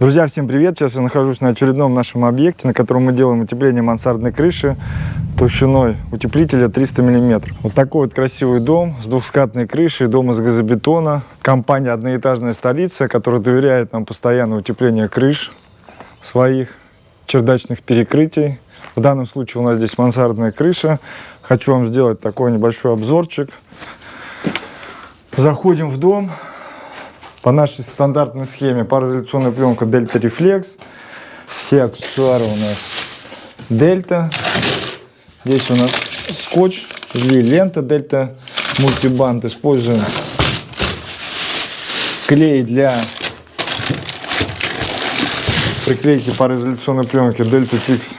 Друзья, всем привет! Сейчас я нахожусь на очередном нашем объекте, на котором мы делаем утепление мансардной крыши толщиной утеплителя 300 мм. Вот такой вот красивый дом с двухскатной крышей, дом из газобетона. Компания «Одноэтажная столица», которая доверяет нам постоянное утепление крыш своих чердачных перекрытий. В данном случае у нас здесь мансардная крыша. Хочу вам сделать такой небольшой обзорчик. Заходим в дом. По нашей стандартной схеме пароизоляционная пленка Delta Reflex. Все аксессуары у нас Delta. Здесь у нас скотч или лента Delta мультибанд. Используем клей для приклейки пароизоляционной пленки Delta Fix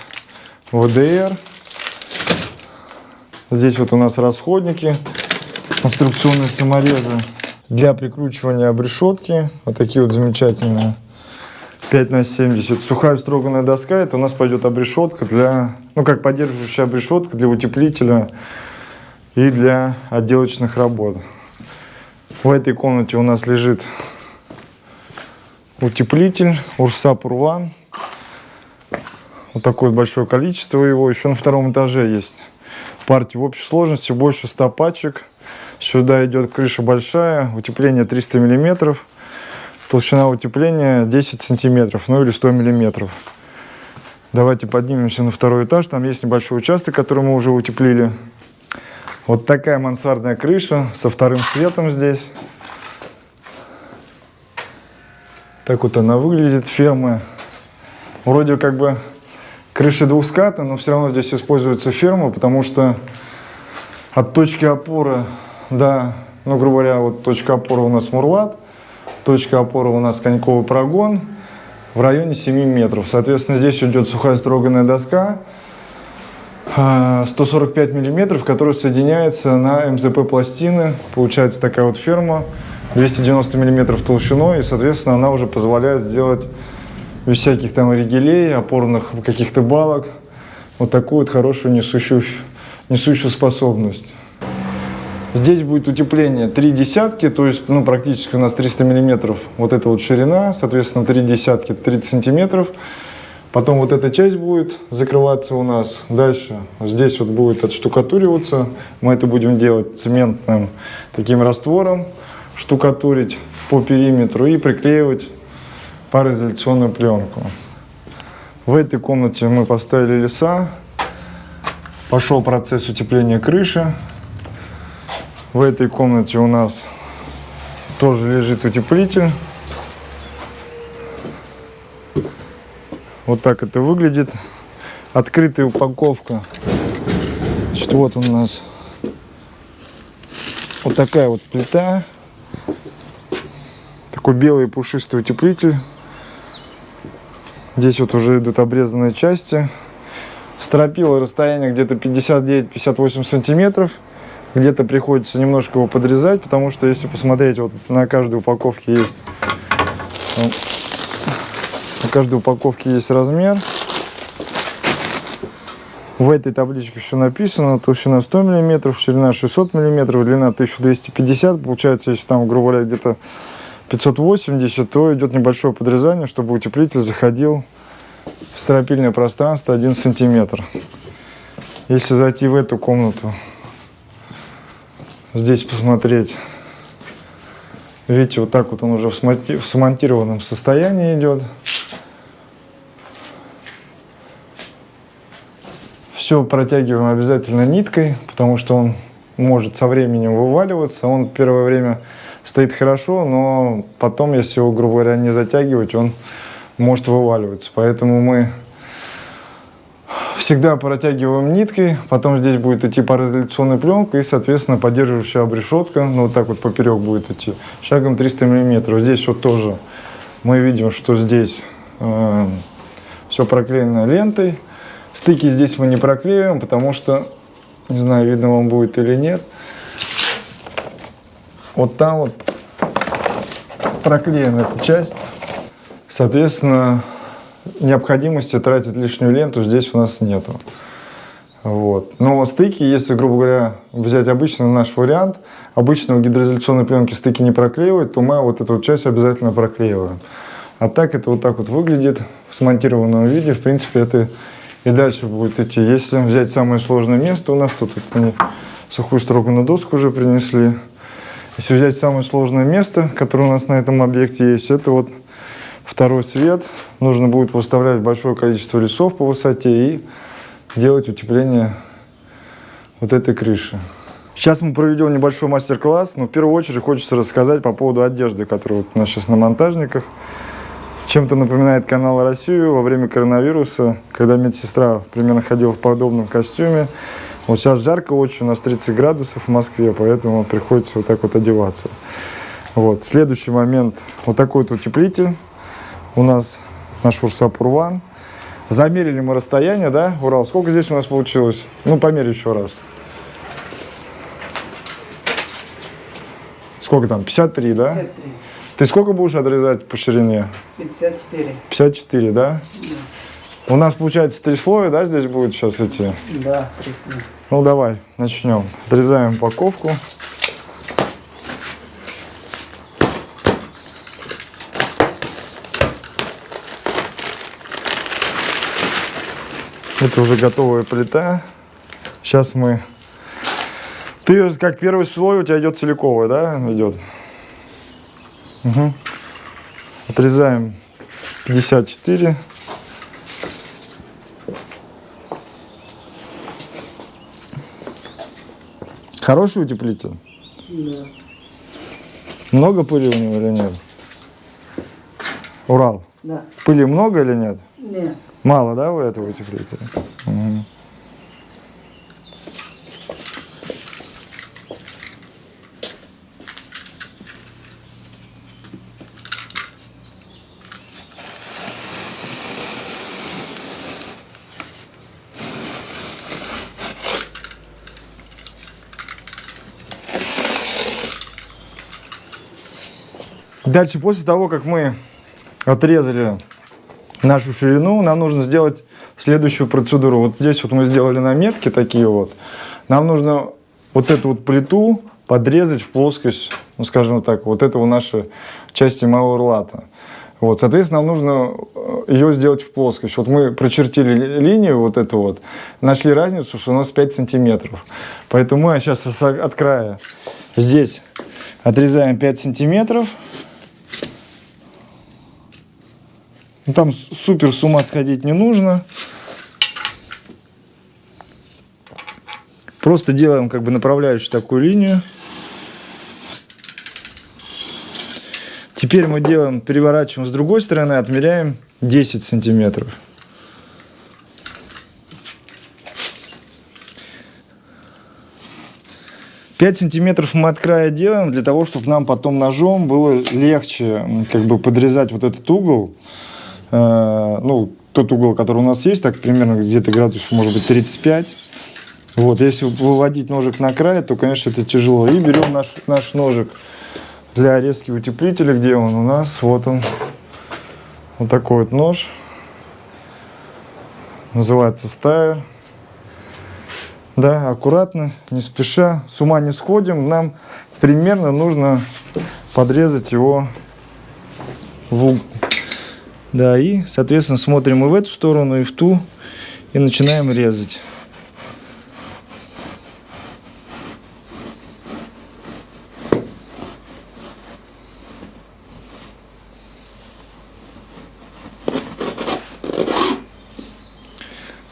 VDR. Здесь вот у нас расходники, конструкционные саморезы для прикручивания обрешетки. Вот такие вот замечательные. 5 на 70. Сухая строганная доска, это у нас пойдет обрешетка для, ну как поддерживающая обрешетка для утеплителя и для отделочных работ. В этой комнате у нас лежит утеплитель Урса Пурван. Вот такое большое количество его. Еще на втором этаже есть партия в общей сложности больше 100 пачек. Сюда идет крыша большая, утепление 300 миллиметров, толщина утепления 10 сантиметров, ну или 100 миллиметров. Давайте поднимемся на второй этаж, там есть небольшой участок, который мы уже утеплили. Вот такая мансардная крыша со вторым светом здесь. Так вот она выглядит, ферма. Вроде как бы крыша двухскатная, но все равно здесь используется ферма, потому что от точки опоры да, ну, грубо говоря, вот точка опоры у нас Мурлат, точка опоры у нас Коньковый прогон в районе 7 метров. Соответственно, здесь идет сухая строганная доска 145 а, миллиметров, которая соединяется на МЗП пластины. Получается такая вот ферма 290 миллиметров толщиной, и, соответственно, она уже позволяет сделать без всяких там ригелей, опорных каких-то балок, вот такую вот хорошую несущую, несущую способность. Здесь будет утепление 3 десятки, то есть ну, практически у нас 300 миллиметров вот эта вот ширина, соответственно 3 десятки 30 сантиметров. Потом вот эта часть будет закрываться у нас. Дальше здесь вот будет отштукатуриваться. Мы это будем делать цементным таким раствором, штукатурить по периметру и приклеивать пароизоляционную пленку. В этой комнате мы поставили леса. Пошел процесс утепления крыши. В этой комнате у нас тоже лежит утеплитель. Вот так это выглядит. Открытая упаковка. Значит, вот у нас вот такая вот плита. Такой белый пушистый утеплитель. Здесь вот уже идут обрезанные части. Стропила расстояние где-то 59-58 сантиметров где-то приходится немножко его подрезать, потому что если посмотреть, вот на каждой упаковке есть на каждой упаковке есть размер. В этой табличке все написано. Толщина 100 мм, ширина 600 мм, длина 1250 Получается, если там, грубо говоря, где-то 580, то идет небольшое подрезание, чтобы утеплитель заходил в стропильное пространство 1 сантиметр. Если зайти в эту комнату, здесь посмотреть. Видите, вот так вот он уже в смонтированном состоянии идет. Все протягиваем обязательно ниткой, потому что он может со временем вываливаться. Он первое время стоит хорошо, но потом, если его, грубо говоря, не затягивать, он может вываливаться. Поэтому мы всегда протягиваем ниткой, потом здесь будет идти пароизоляционная пленка и, соответственно, поддерживающая обрешетка, ну, вот так вот поперек будет идти, шагом 300 миллиметров. Здесь вот тоже мы видим, что здесь э, все проклеено лентой. Стыки здесь мы не проклеиваем, потому что, не знаю, видно вам будет или нет, вот там вот проклеена эта часть. Соответственно, необходимости тратить лишнюю ленту здесь у нас нету. Вот. Но стыки, если, грубо говоря, взять обычный наш вариант, обычно у гидроизоляционной пленки стыки не проклеивают, то мы вот эту часть обязательно проклеиваем. А так это вот так вот выглядит в смонтированном виде. В принципе, это и дальше будет идти. Если взять самое сложное место, у нас тут вот они сухую строганную доску уже принесли. Если взять самое сложное место, которое у нас на этом объекте есть, это вот второй свет. Нужно будет выставлять большое количество лесов по высоте и делать утепление вот этой крыши. Сейчас мы проведем небольшой мастер-класс, но в первую очередь хочется рассказать по поводу одежды, которая вот у нас сейчас на монтажниках. Чем-то напоминает канал Россию во время коронавируса, когда медсестра примерно ходила в подобном костюме. Вот сейчас жарко очень, у нас 30 градусов в Москве, поэтому приходится вот так вот одеваться. Вот. Следующий момент, вот такой вот утеплитель. У нас наш Урсапурван. Замерили мы расстояние, да, Урал? Сколько здесь у нас получилось? Ну, померь еще раз. Сколько там? 53, да? 53. Ты сколько будешь отрезать по ширине? 54. 54, да? У нас получается три слоя, да, здесь будет сейчас эти? Да, пресно. Ну давай, начнем. Отрезаем упаковку. Это уже готовая плита. Сейчас мы... Ты как первый слой у тебя идет целиковый, да, идет? Угу. Отрезаем 54. Хороший утеплитель? Да. Много пыли у него или нет? Урал. Да. Пыли много или нет? Нет. Мало, да, у этого утеплителя? Мгм. Дальше, после того, как мы отрезали нашу ширину, нам нужно сделать следующую процедуру. Вот здесь вот мы сделали наметки такие вот. Нам нужно вот эту вот плиту подрезать в плоскость, ну скажем так, вот этого нашей части малого лата. Вот, соответственно, нам нужно э, ее сделать в плоскость. Вот мы прочертили ли- линию вот эту вот, нашли разницу, что у нас 5 сантиметров. Поэтому мы сейчас от края здесь отрезаем 5 сантиметров. Ну, там супер с ума сходить не нужно. Просто делаем как бы направляющую такую линию. Теперь мы делаем, переворачиваем с другой стороны, отмеряем 10 сантиметров. Пять сантиметров мы от края делаем для того, чтобы нам потом ножом было легче как бы подрезать вот этот угол. Э, ну, тот угол, который у нас есть, так примерно где-то градусов, может быть, 35. Вот, если выводить ножик на край, то, конечно, это тяжело. И берем наш, наш ножик для резки утеплителя, где он у нас, вот он, вот такой вот нож, называется стайер. Да, аккуратно, не спеша, с ума не сходим, нам примерно нужно подрезать его в угол. Да, и, соответственно, смотрим и в эту сторону, и в ту, и начинаем резать.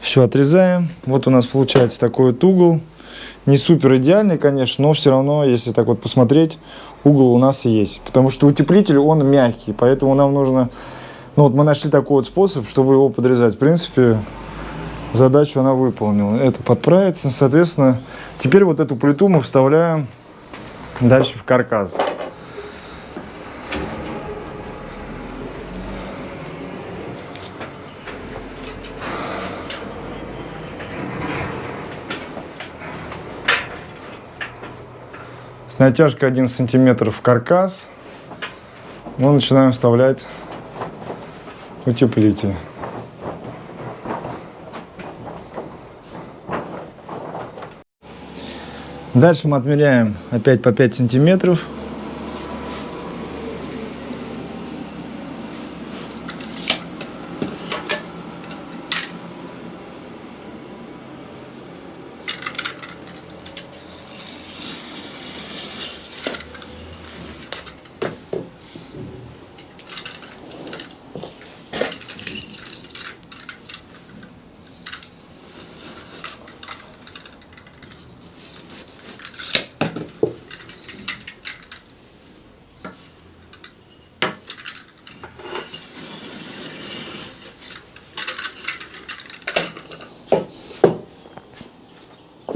Все, отрезаем. Вот у нас получается такой вот угол. Не супер идеальный, конечно, но все равно, если так вот посмотреть, угол у нас есть. Потому что утеплитель, он мягкий, поэтому нам нужно... Ну вот мы нашли такой вот способ, чтобы его подрезать. В принципе, задачу она выполнила. Это подправится. Соответственно, теперь вот эту плиту мы вставляем дальше в каркас. С натяжкой 1 сантиметр в каркас мы начинаем вставлять утеплитель. Дальше мы отмеряем опять по 5 сантиметров.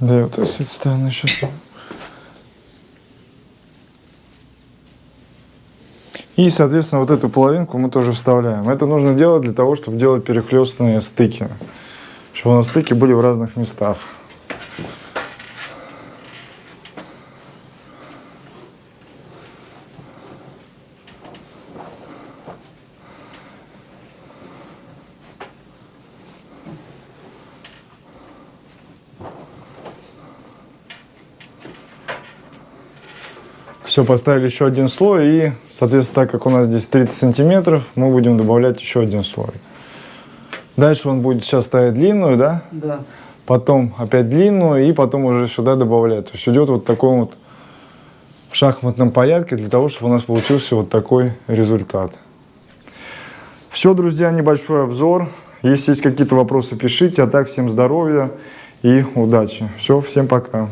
Да, вот с этой стороны еще. И, соответственно, вот эту половинку мы тоже вставляем. Это нужно делать для того, чтобы делать перехлестные стыки. Чтобы у нас стыки были в разных местах. Все, поставили еще один слой и, соответственно, так как у нас здесь 30 сантиметров, мы будем добавлять еще один слой. Дальше он будет сейчас ставить длинную, да? Да. Потом опять длинную и потом уже сюда добавлять. То есть идет вот в таком вот шахматном порядке для того, чтобы у нас получился вот такой результат. Все, друзья, небольшой обзор. Если есть какие-то вопросы, пишите. А так, всем здоровья и удачи. Все, всем пока.